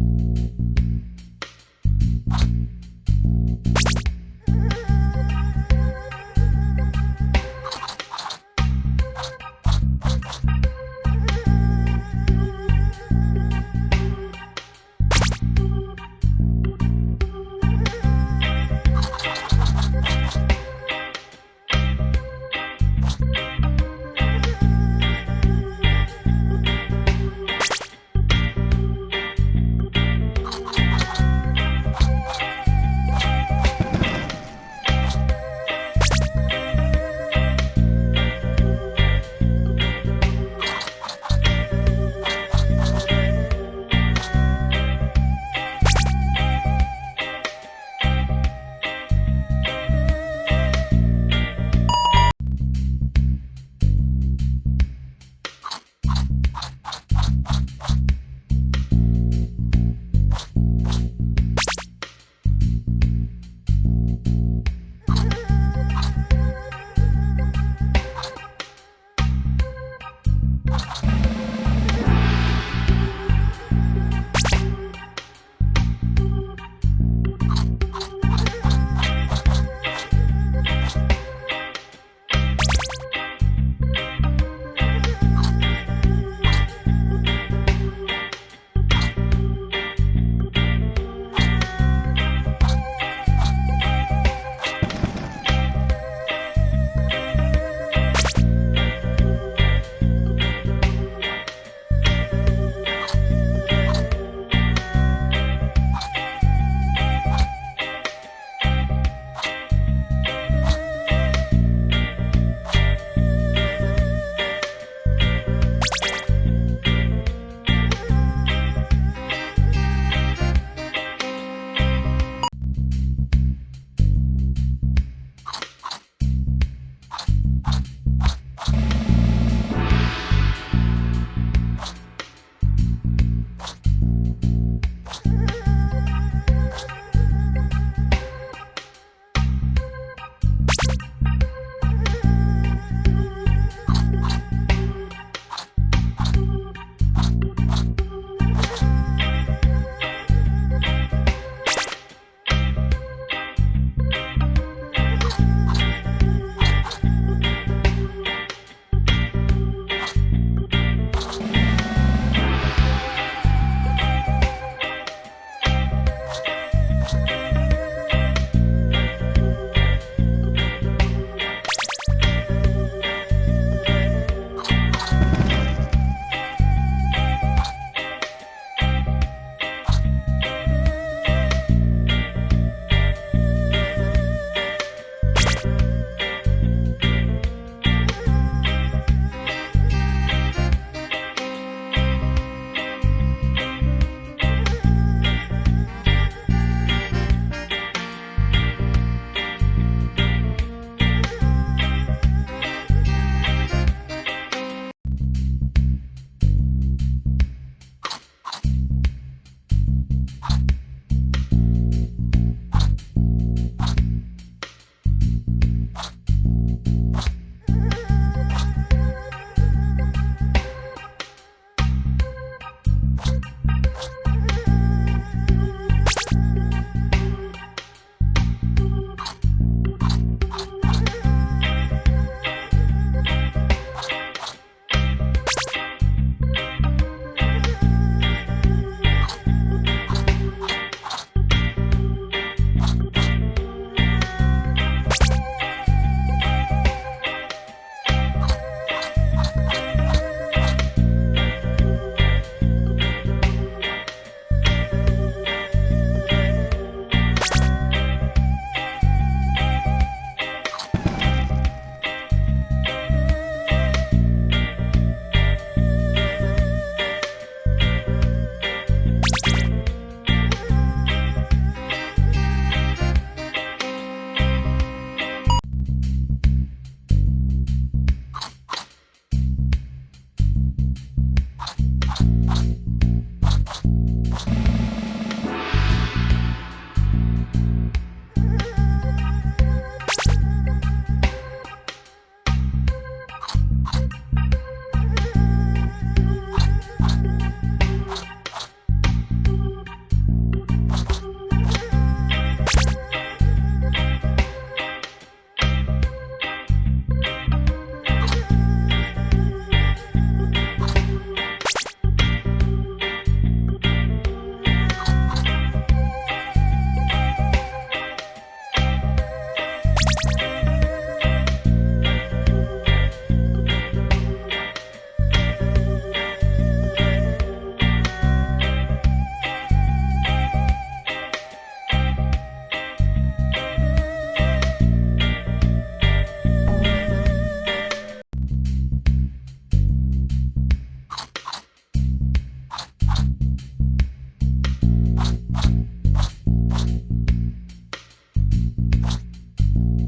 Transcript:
you